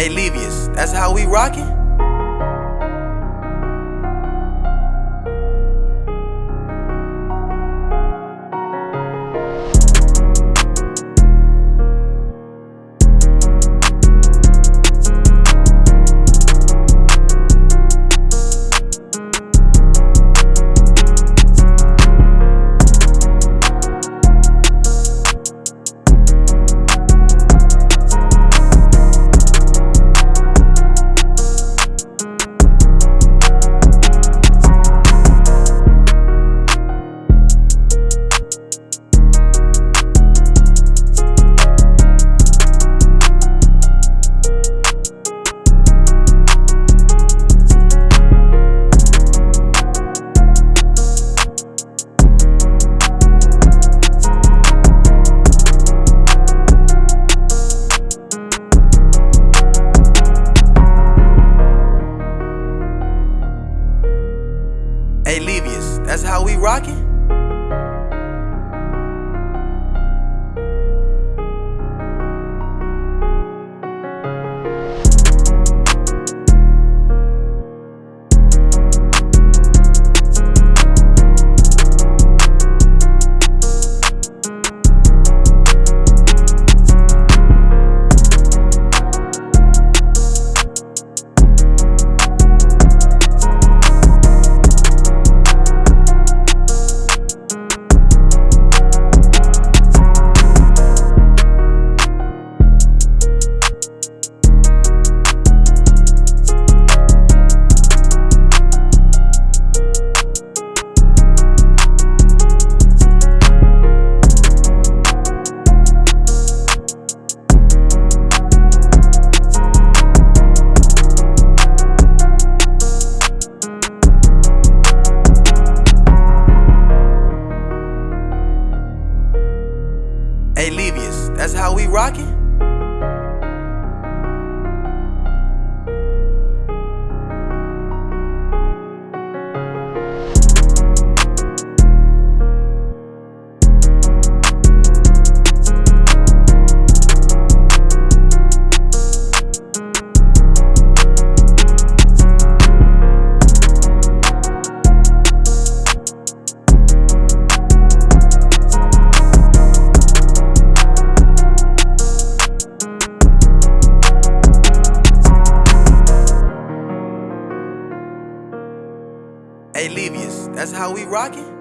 Hey, Levius, that's how we rockin'? Hey, Levius, that's how we rockin'? Hey, Levius, that's how we rockin'? That's how we rockin'?